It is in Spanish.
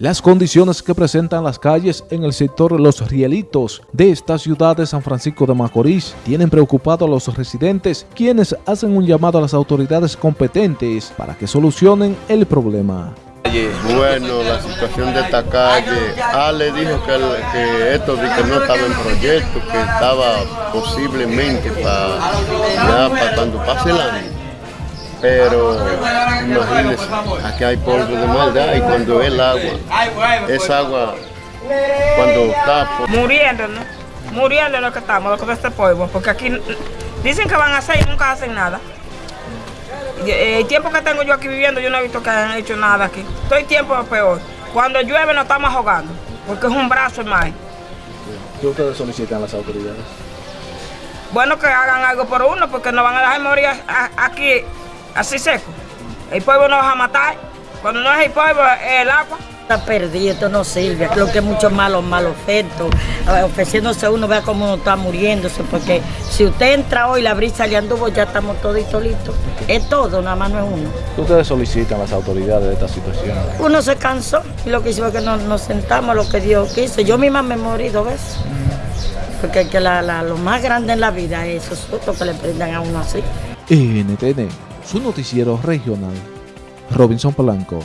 Las condiciones que presentan las calles en el sector Los Rielitos de esta ciudad de San Francisco de Macorís tienen preocupado a los residentes, quienes hacen un llamado a las autoridades competentes para que solucionen el problema. Bueno, la situación de esta calle, Ale dijo que, esto no estaba en proyecto, que estaba posiblemente para, para cuando pase el año pero imagínense, aquí hay polvo de maldad y cuando el agua, es agua, cuando está... Muriendo, ¿no? Muriendo lo que estamos, lo que este polvo, porque aquí dicen que van a hacer y nunca hacen nada. El tiempo que tengo yo aquí viviendo, yo no he visto que hayan hecho nada aquí. Estoy tiempo peor. Cuando llueve nos estamos ahogando, porque es un brazo más. ¿Qué ustedes solicitan a las autoridades? Bueno, que hagan algo por uno, porque nos van a dejar morir aquí así seco. El pueblo nos va a matar. Cuando no es el pueblo, es el agua. Está perdido, esto no sirve. Creo que es mucho malo, malo efecto. Ofreciéndose uno, vea cómo uno está muriéndose. Porque si usted entra hoy, la brisa le anduvo, ya estamos toditos listos. Es todo, nada más no es uno. ¿Qué ustedes solicitan a las autoridades de esta situación? Uno se cansó y lo que hicimos es que nos, sentamos lo que Dios quiso. Yo misma me morí dos veces. Porque que lo más grande en la vida es sustos que le prendan a uno así. NTN su noticiero regional. Robinson Polanco.